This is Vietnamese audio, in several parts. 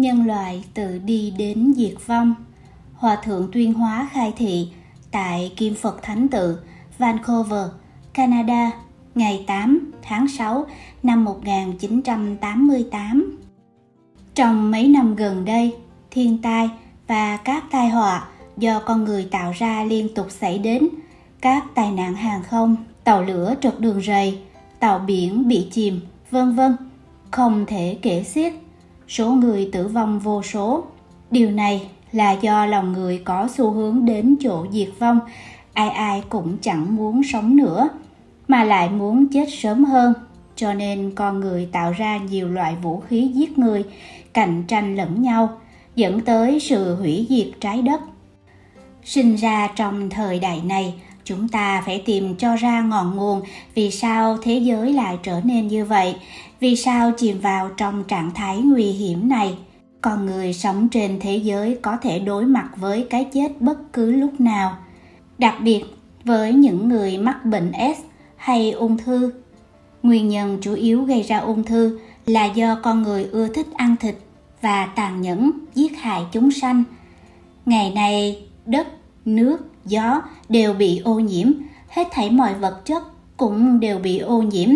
nhân loại tự đi đến diệt vong. Hòa thượng tuyên hóa khai thị tại Kim Phật Thánh Tự, Vancouver, Canada, ngày 8 tháng 6 năm 1988. Trong mấy năm gần đây, thiên tai và các tai họa do con người tạo ra liên tục xảy đến, các tai nạn hàng không, tàu lửa trượt đường rầy, tàu biển bị chìm, vân vân, không thể kể xiết. Số người tử vong vô số. Điều này là do lòng người có xu hướng đến chỗ diệt vong, ai ai cũng chẳng muốn sống nữa, mà lại muốn chết sớm hơn. Cho nên con người tạo ra nhiều loại vũ khí giết người, cạnh tranh lẫn nhau, dẫn tới sự hủy diệt trái đất. Sinh ra trong thời đại này, chúng ta phải tìm cho ra ngọn nguồn vì sao thế giới lại trở nên như vậy, vì sao chìm vào trong trạng thái nguy hiểm này. Con người sống trên thế giới có thể đối mặt với cái chết bất cứ lúc nào. Đặc biệt với những người mắc bệnh S hay ung thư. Nguyên nhân chủ yếu gây ra ung thư là do con người ưa thích ăn thịt và tàn nhẫn giết hại chúng sanh. Ngày nay, đất, nước, gió đều bị ô nhiễm, hết thảy mọi vật chất cũng đều bị ô nhiễm.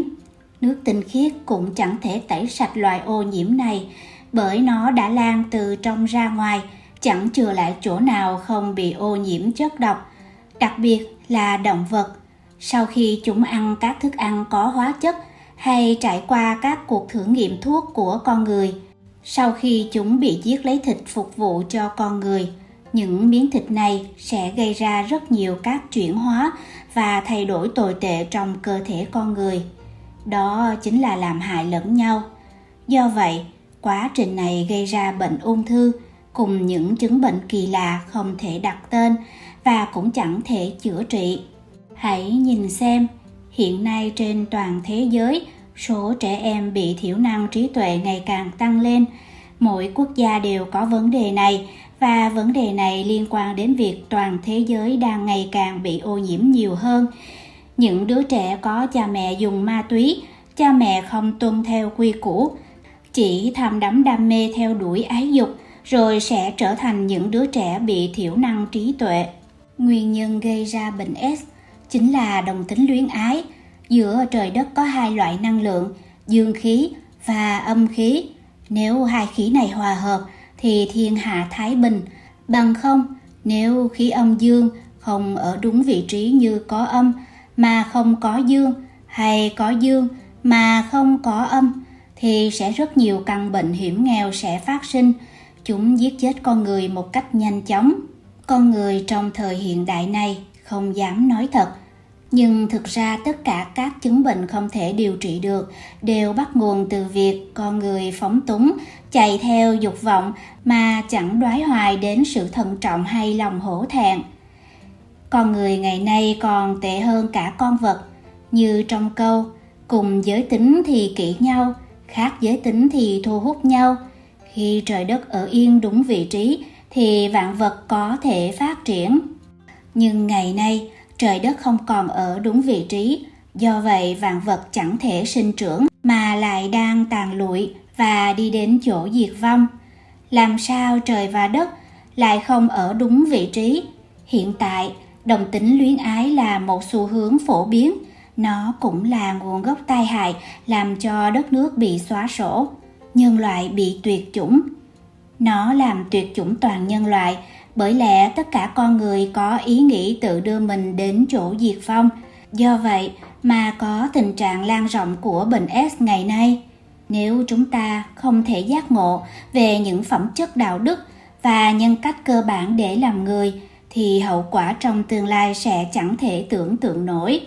Nước tinh khiết cũng chẳng thể tẩy sạch loại ô nhiễm này bởi nó đã lan từ trong ra ngoài, chẳng chừa lại chỗ nào không bị ô nhiễm chất độc. Đặc biệt là động vật, sau khi chúng ăn các thức ăn có hóa chất hay trải qua các cuộc thử nghiệm thuốc của con người, sau khi chúng bị giết lấy thịt phục vụ cho con người, những miếng thịt này sẽ gây ra rất nhiều các chuyển hóa và thay đổi tồi tệ trong cơ thể con người. Đó chính là làm hại lẫn nhau. Do vậy, quá trình này gây ra bệnh ung thư cùng những chứng bệnh kỳ lạ không thể đặt tên và cũng chẳng thể chữa trị. Hãy nhìn xem, hiện nay trên toàn thế giới, số trẻ em bị thiểu năng trí tuệ ngày càng tăng lên. Mỗi quốc gia đều có vấn đề này và vấn đề này liên quan đến việc toàn thế giới đang ngày càng bị ô nhiễm nhiều hơn. Những đứa trẻ có cha mẹ dùng ma túy, cha mẹ không tuân theo quy củ, chỉ tham đắm đam mê theo đuổi ái dục rồi sẽ trở thành những đứa trẻ bị thiểu năng trí tuệ. Nguyên nhân gây ra bệnh S chính là đồng tính luyến ái. Giữa trời đất có hai loại năng lượng, dương khí và âm khí. Nếu hai khí này hòa hợp thì thiên hạ thái bình. Bằng không, nếu khí âm dương không ở đúng vị trí như có âm mà không có dương hay có dương mà không có âm thì sẽ rất nhiều căn bệnh hiểm nghèo sẽ phát sinh. Chúng giết chết con người một cách nhanh chóng. Con người trong thời hiện đại này không dám nói thật, nhưng thực ra tất cả các chứng bệnh không thể điều trị được đều bắt nguồn từ việc con người phóng túng, chạy theo dục vọng mà chẳng đoái hoài đến sự thận trọng hay lòng hổ thẹn. Con người ngày nay còn tệ hơn cả con vật, như trong câu cùng giới tính thì kỹ nhau, khác giới tính thì thu hút nhau. Khi trời đất ở yên đúng vị trí thì vạn vật có thể phát triển. Nhưng ngày nay, trời đất không còn ở đúng vị trí, do vậy vạn vật chẳng thể sinh trưởng mà lại đang tàn lụi và đi đến chỗ diệt vong. Làm sao trời và đất lại không ở đúng vị trí? Hiện tại, đồng tính luyến ái là một xu hướng phổ biến, nó cũng là nguồn gốc tai hại làm cho đất nước bị xóa sổ, nhân loại bị tuyệt chủng. Nó làm tuyệt chủng toàn nhân loại, bởi lẽ tất cả con người có ý nghĩ tự đưa mình đến chỗ diệt vong. Do vậy mà có tình trạng lan rộng của bệnh S ngày nay. Nếu chúng ta không thể giác ngộ về những phẩm chất đạo đức và nhân cách cơ bản để làm người thì hậu quả trong tương lai sẽ chẳng thể tưởng tượng nổi.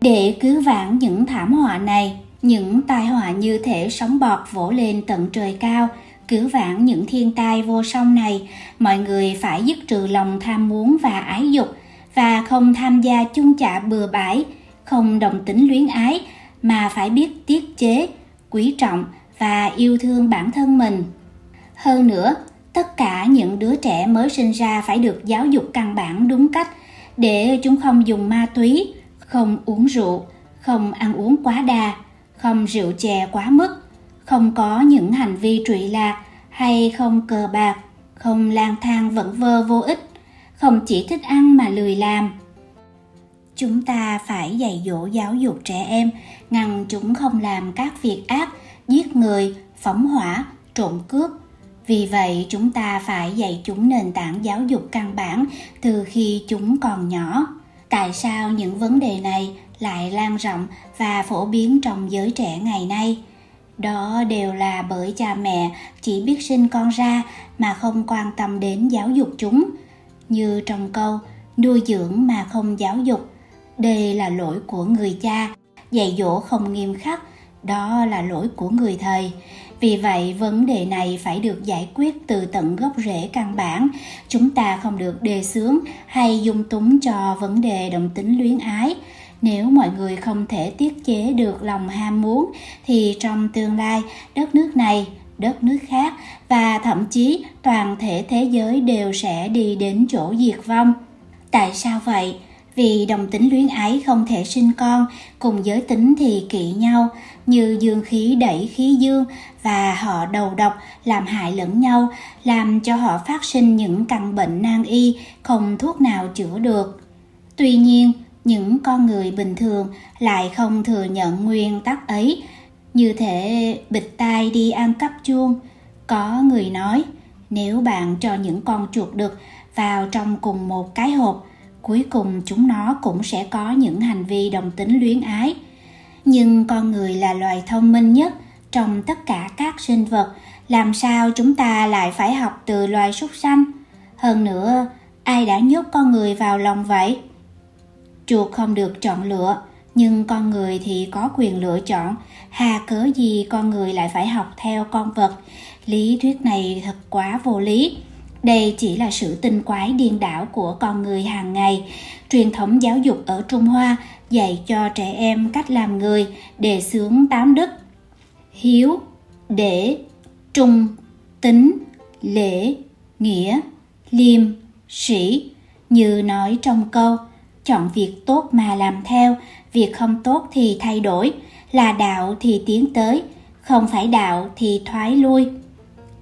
Để cứu vãn những thảm họa này, những tai họa như thể sóng bọt vỗ lên tận trời cao, cứu vãn những thiên tai vô song này, mọi người phải dứt trừ lòng tham muốn và ái dục và không tham gia chung chạ bừa bãi, không đồng tính luyến ái mà phải biết tiết chế, quý trọng và yêu thương bản thân mình. Hơn nữa, tất cả những đứa trẻ mới sinh ra phải được giáo dục căn bản đúng cách để chúng không dùng ma túy, không uống rượu, không ăn uống quá đà, không rượu chè quá mức, không có những hành vi trụy lạc hay không cờ bạc, không lang thang vẩn vơ vô ích, không chỉ thích ăn mà lười làm. Chúng ta phải dạy dỗ giáo dục trẻ em, ngăn chúng không làm các việc ác, giết người, phóng hỏa, trộm cướp. Vì vậy, chúng ta phải dạy chúng nền tảng giáo dục căn bản từ khi chúng còn nhỏ. Tại sao những vấn đề này lại lan rộng và phổ biến trong giới trẻ ngày nay? Đó đều là bởi cha mẹ chỉ biết sinh con ra mà không quan tâm đến giáo dục chúng. Như trong câu, nuôi dưỡng mà không giáo dục. Đây là lỗi của người cha, dạy dỗ không nghiêm khắc, đó là lỗi của người thầy. Vì vậy, vấn đề này phải được giải quyết từ tận gốc rễ căn bản. Chúng ta không được đề xướng hay dung túng cho vấn đề đồng tính luyến ái. Nếu mọi người không thể tiết chế được lòng ham muốn, thì trong tương lai, đất nước này, đất nước khác và thậm chí toàn thể thế giới đều sẽ đi đến chỗ diệt vong. Tại sao vậy? vì đồng tính luyến ái không thể sinh con, cùng giới tính thì kỵ nhau, như dương khí đẩy khí dương và họ đầu độc làm hại lẫn nhau, làm cho họ phát sinh những căn bệnh nan y không thuốc nào chữa được. Tuy nhiên, những con người bình thường lại không thừa nhận nguyên tắc ấy, như thể bịt tai đi ăn cắp chuông. Có người nói, nếu bạn cho những con chuột đực vào trong cùng một cái hộp cuối cùng chúng nó cũng sẽ có những hành vi đồng tính luyến ái. Nhưng con người là loài thông minh nhất trong tất cả các sinh vật. Làm sao chúng ta lại phải học từ loài súc sanh? Hơn nữa ai đã nhốt con người vào lòng vậy? Chuột không được chọn lựa nhưng con người thì có quyền lựa chọn hà cớ gì con người lại phải học theo con vật lý thuyết này thật quá vô lý đây chỉ là sự tinh quái điên đảo của con người hàng ngày. Truyền thống giáo dục ở Trung Hoa dạy cho trẻ em cách làm người đề xướng tám đức. Hiếu, để, trung, tính, lễ, nghĩa, liêm, sĩ. Như nói trong câu, chọn việc tốt mà làm theo, việc không tốt thì thay đổi, là đạo thì tiến tới, không phải đạo thì thoái lui.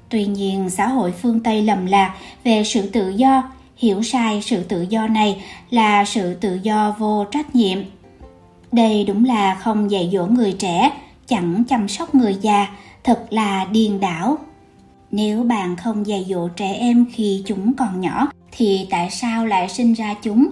Tuy nhiên, xã hội phương Tây lầm lạc về sự tự do, hiểu sai sự tự do này là sự tự do vô trách nhiệm. Đây đúng là không dạy dỗ người trẻ, chẳng chăm sóc người già, thật là điên đảo. Nếu bạn không dạy dỗ trẻ em khi chúng còn nhỏ, thì tại sao lại sinh ra chúng?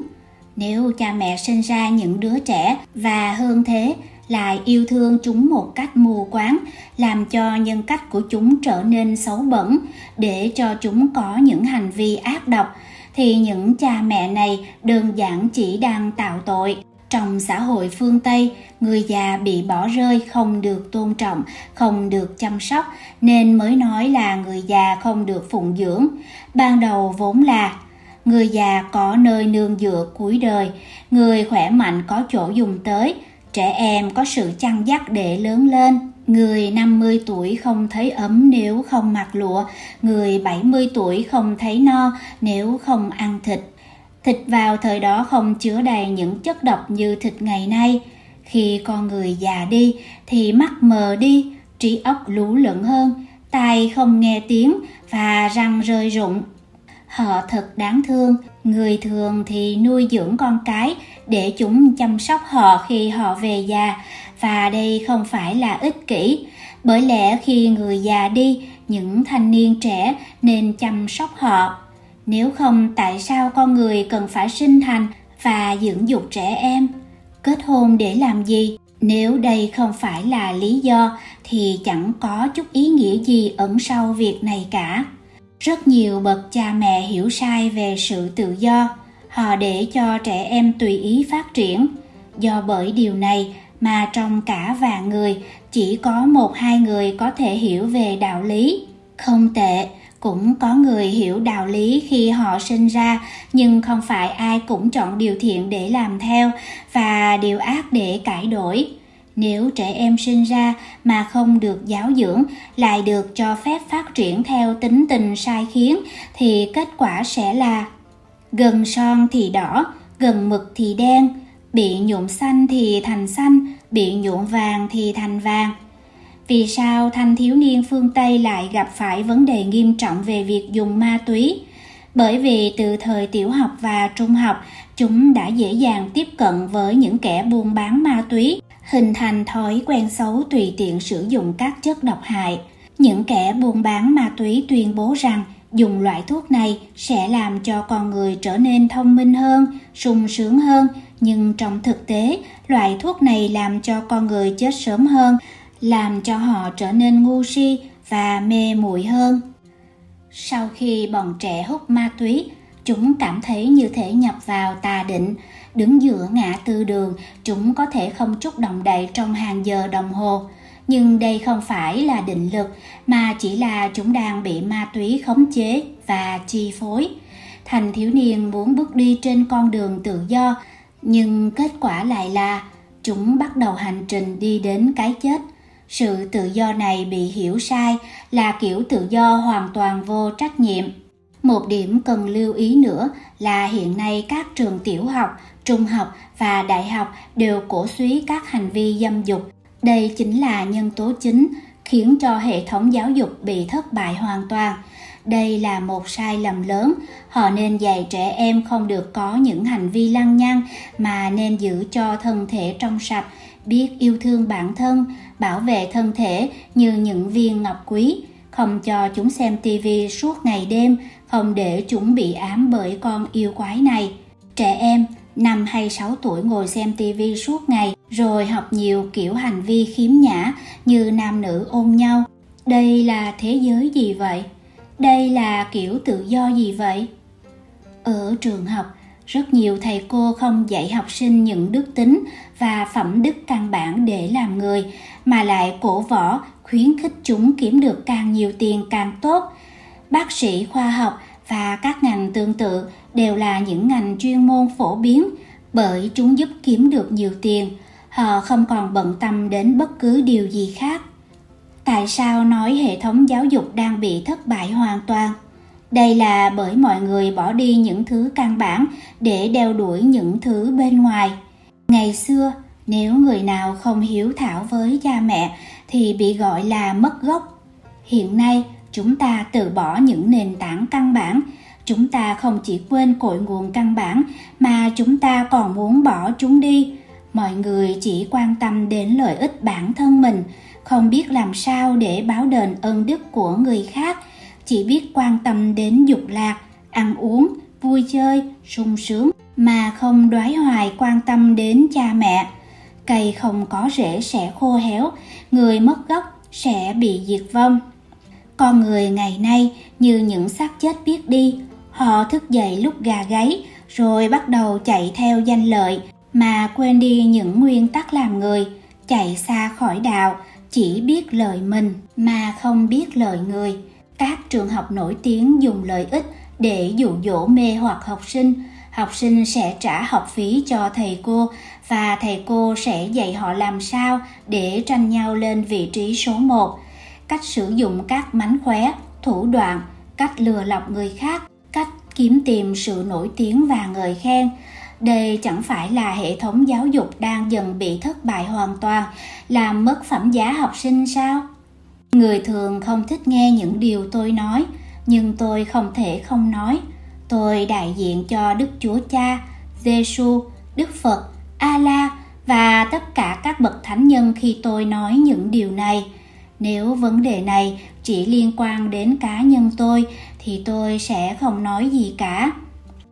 Nếu cha mẹ sinh ra những đứa trẻ và hơn thế lại yêu thương chúng một cách mù quáng, làm cho nhân cách của chúng trở nên xấu bẩn, để cho chúng có những hành vi ác độc, thì những cha mẹ này đơn giản chỉ đang tạo tội. Trong xã hội phương Tây, người già bị bỏ rơi không được tôn trọng, không được chăm sóc, nên mới nói là người già không được phụng dưỡng. Ban đầu vốn là người già có nơi nương dựa cuối đời, người khỏe mạnh có chỗ dùng tới, Trẻ em có sự chăn dắt để lớn lên. Người 50 tuổi không thấy ấm nếu không mặc lụa, người 70 tuổi không thấy no nếu không ăn thịt. Thịt vào thời đó không chứa đầy những chất độc như thịt ngày nay. Khi con người già đi thì mắt mờ đi, trí óc lú lẫn hơn, tai không nghe tiếng và răng rơi rụng Họ thật đáng thương, người thường thì nuôi dưỡng con cái để chúng chăm sóc họ khi họ về già và đây không phải là ích kỷ. Bởi lẽ khi người già đi, những thanh niên trẻ nên chăm sóc họ. Nếu không tại sao con người cần phải sinh thành và dưỡng dục trẻ em? Kết hôn để làm gì? Nếu đây không phải là lý do thì chẳng có chút ý nghĩa gì ẩn sau việc này cả rất nhiều bậc cha mẹ hiểu sai về sự tự do, họ để cho trẻ em tùy ý phát triển. Do bởi điều này mà trong cả vạn người, chỉ có một hai người có thể hiểu về đạo lý. Không tệ, cũng có người hiểu đạo lý khi họ sinh ra, nhưng không phải ai cũng chọn điều thiện để làm theo và điều ác để cải đổi nếu trẻ em sinh ra mà không được giáo dưỡng lại được cho phép phát triển theo tính tình sai khiến thì kết quả sẽ là gần son thì đỏ gần mực thì đen bị nhuộm xanh thì thành xanh, bị nhuộm vàng thì thành vàng. Vì sao thanh thiếu niên phương Tây lại gặp phải vấn đề nghiêm trọng về việc dùng ma túy? Bởi vì từ thời tiểu học và trung học, chúng đã dễ dàng tiếp cận với những kẻ buôn bán ma túy, hình thành thói quen xấu tùy tiện sử dụng các chất độc hại. Những kẻ buôn bán ma túy tuyên bố rằng dùng loại thuốc này sẽ làm cho con người trở nên thông minh hơn, sung sướng hơn, nhưng trong thực tế, loại thuốc này làm cho con người chết sớm hơn, làm cho họ trở nên ngu si và mê muội hơn. Sau khi bọn trẻ hút ma túy, chúng cảm thấy như thể nhập vào tà định, đứng giữa ngã tư đường, chúng có thể không chút động đậy trong hàng giờ đồng hồ. Nhưng đây không phải là định lực, mà chỉ là chúng đang bị ma túy khống chế và chi phối. Thành thiếu niên muốn bước đi trên con đường tự do, nhưng kết quả lại là chúng bắt đầu hành trình đi đến cái chết sự tự do này bị hiểu sai là kiểu tự do hoàn toàn vô trách nhiệm một điểm cần lưu ý nữa là hiện nay các trường tiểu học, trung học và đại học đều cổ suý các hành vi dâm dục. Đây chính là nhân tố chính khiến cho hệ thống giáo dục bị thất bại hoàn toàn. Đây là một sai lầm lớn. Họ nên dạy trẻ em không được có những hành vi lăng nhăng mà nên giữ cho thân thể trong sạch, biết yêu thương bản thân, bảo vệ thân thể như những viên ngọc quý, không cho chúng xem tivi suốt ngày đêm không để chúng bị ám bởi con yêu quái này. Trẻ em, năm hay 6 tuổi ngồi xem tivi suốt ngày, rồi học nhiều kiểu hành vi khiếm nhã như nam nữ ôm nhau. Đây là thế giới gì vậy? Đây là kiểu tự do gì vậy? Ở trường học, rất nhiều thầy cô không dạy học sinh những đức tính và phẩm đức căn bản để làm người, mà lại cổ võ khuyến khích chúng kiếm được càng nhiều tiền càng tốt bác sĩ khoa học và các ngành tương tự đều là những ngành chuyên môn phổ biến bởi chúng giúp kiếm được nhiều tiền. Họ không còn bận tâm đến bất cứ điều gì khác. Tại sao nói hệ thống giáo dục đang bị thất bại hoàn toàn? Đây là bởi mọi người bỏ đi những thứ căn bản để đeo đuổi những thứ bên ngoài. Ngày xưa, nếu người nào không hiếu thảo với cha mẹ thì bị gọi là mất gốc. Hiện nay chúng ta từ bỏ những nền tảng căn bản. Chúng ta không chỉ quên cội nguồn căn bản, mà chúng ta còn muốn bỏ chúng đi. Mọi người chỉ quan tâm đến lợi ích bản thân mình, không biết làm sao để báo đền ơn đức của người khác. Chỉ biết quan tâm đến dục lạc, ăn uống, vui chơi, sung sướng, mà không đoái hoài quan tâm đến cha mẹ. Cây không có rễ sẽ khô héo, người mất gốc sẽ bị diệt vong con người ngày nay như những xác chết biết đi. Họ thức dậy lúc gà gáy rồi bắt đầu chạy theo danh lợi mà quên đi những nguyên tắc làm người chạy xa khỏi đạo chỉ biết lợi mình mà không biết lợi người. Các trường học nổi tiếng dùng lợi ích để dụ dỗ mê hoặc học sinh. Học sinh sẽ trả học phí cho thầy cô và thầy cô sẽ dạy họ làm sao để tranh nhau lên vị trí số 1, cách sử dụng các mánh khóe, thủ đoạn, cách lừa lọc người khác, cách kiếm tìm sự nổi tiếng và ngợi khen. Đây chẳng phải là hệ thống giáo dục đang dần bị thất bại hoàn toàn, làm mất phẩm giá học sinh sao? Người thường không thích nghe những điều tôi nói, nhưng tôi không thể không nói. Tôi đại diện cho Đức Chúa Cha, Giêsu, Đức Phật, A-la và tất cả các bậc thánh nhân khi tôi nói những điều này. Nếu vấn đề này chỉ liên quan đến cá nhân tôi thì tôi sẽ không nói gì cả.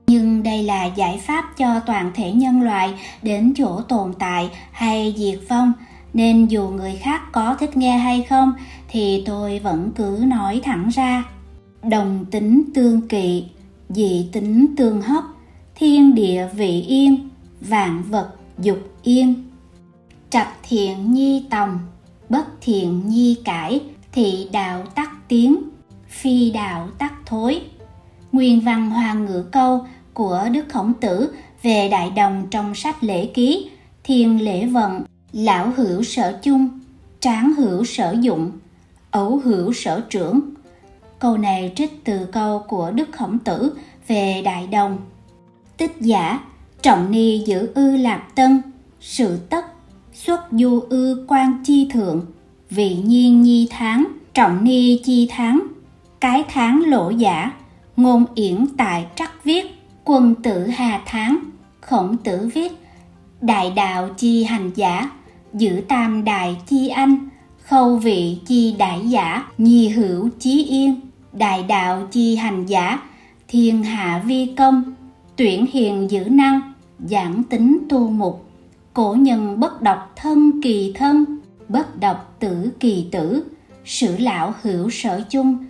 Nhưng đây là giải pháp cho toàn thể nhân loại đến chỗ tồn tại hay diệt vong, nên dù người khác có thích nghe hay không thì tôi vẫn cứ nói thẳng ra. Đồng tính tương kỵ dị tính tương hấp thiên địa vị yên vạn vật dục yên trạch thiện nhi tòng bất thiện nhi cải thị đạo tắc tiến phi đạo tắc thối nguyên văn hoàng ngữ câu của đức khổng tử về đại đồng trong sách lễ ký thiên lễ vận lão hữu sở chung tráng hữu sở dụng ấu hữu sở trưởng Câu này trích từ câu của Đức Khổng Tử về Đại Đồng. Tích giả, trọng ni giữ ư lạp tân sự tất xuất du ư quan chi thượng, vị nhiên nhi tháng, trọng ni chi tháng. Cái tháng lỗ giả, ngôn yển tại trắc viết, quân tử hà tháng, khổng tử viết. Đại đạo chi hành giả, giữ tam đại chi anh, khâu vị chi đại giả nhi hữu chí yên. Đại đạo chi hành giả, thiên hạ vi công, tuyển hiền giữ năng, giảng tính tu mục cổ nhân bất độc thân kỳ thân, bất độc tử kỳ tử. Sử lão hữu sở chung,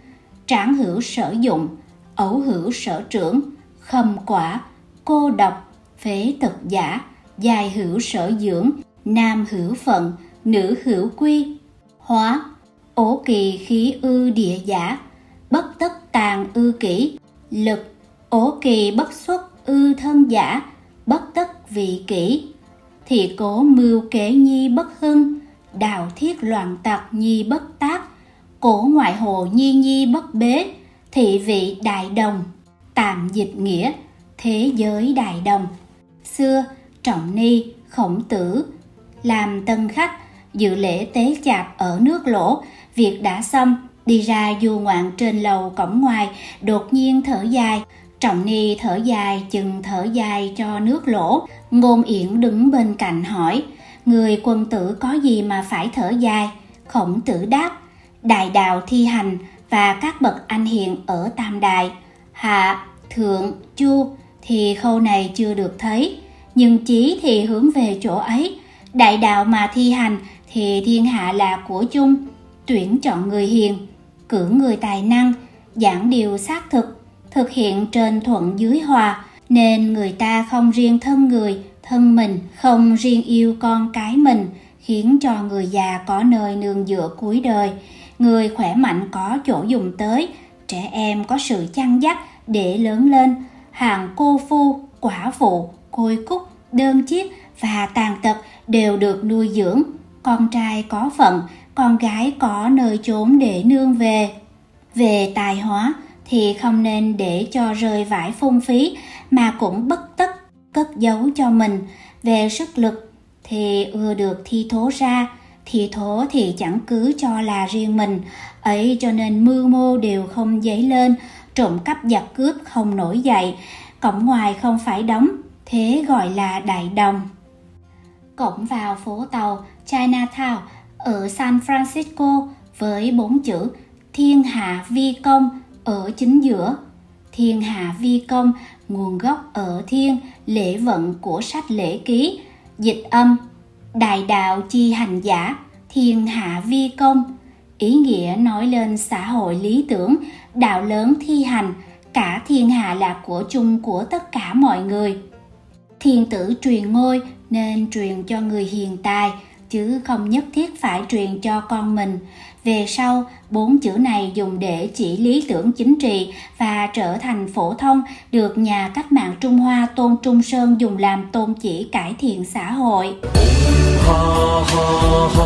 tráng hữu sở dụng, ấu hữu sở trưởng, khâm quả, cô độc, phế tật giả dài hữu sở dưỡng, nam hữu phận, nữ hữu quy, hóa ổ kỳ khí ư địa giả, bất tất tàn ư kỷ, lực ổ kỳ bất xuất ư thân giả, bất tất vị kỷ thì cố mưu kế nhi bất hưng, đào thiết loạn tặc nhi bất tác cổ ngoại hồ nhi nhi bất bế, thị vị đại đồng, tạm dịch nghĩa, thế giới đại đồng. Xưa, trọng ni, khổng tử, làm tân khách, dự lễ tế chạp ở nước lỗ, việc đã xong, đi ra du ngoạn trên lầu cổng ngoài, đột nhiên thở dài trọng ni thở dài, chừng thở dài cho nước lỗ. Ngôn yển đứng bên cạnh hỏi, người quân tử có gì mà phải thở dài? Khổng tử đáp, đại đạo thi hành và các bậc anh hiền ở tam đại hạ thượng chu thì khâu này chưa được thấy, nhưng chí thì hướng về chỗ ấy. Đại đạo mà thi hành thì thiên hạ là của chung, tuyển chọn người hiền, cử người tài năng, giảng điều xác thực thực hiện trên thuận dưới hòa, nên người ta không riêng thân người, thân mình, không riêng yêu con cái mình, khiến cho người già có nơi nương dựa cuối đời. Người khỏe mạnh có chỗ dùng tới, trẻ em có sự chăn dắt để lớn lên. Hàng cô phu, quả phụ, côi cúc, đơn chiếc và tàn tật đều được nuôi dưỡng. Con trai có phận, con gái có nơi chốn để nương về. Về tài hóa thì không nên để cho rơi vải phung phí, mà cũng bất tất cất giấu cho mình. Về sức lực thì ưa được thi thố ra, thi thố thì chẳng cứ cho là riêng mình. Ấy cho nên mưu mô đều không dấy lên, trộm cắp giặc cướp không nổi dậy. Cổng ngoài không phải đóng, thế gọi là đại đồng. Cổng vào phố tàu Chinatown ở San Francisco với bốn chữ Thiên Hạ Vi Công ở chính giữa. Thiên Hạ Vi Công nguồn gốc ở thiên lễ vận của sách lễ ký, dịch âm Đại đạo chi hành giả, thiên hạ vi công. Ý nghĩa nói lên xã hội lý tưởng, đạo lớn thi hành, cả thiên hạ là của chung của tất cả mọi người. Thiên tử truyền ngôi nên truyền cho người hiền tài, chứ không nhất thiết phải truyền cho con mình. Về sau, bốn chữ này dùng để chỉ lý tưởng chính trị và trở thành phổ thông được nhà cách mạng Trung Hoa Tôn Trung Sơn dùng làm tôn chỉ cải thiện xã hội. Ha ha ha,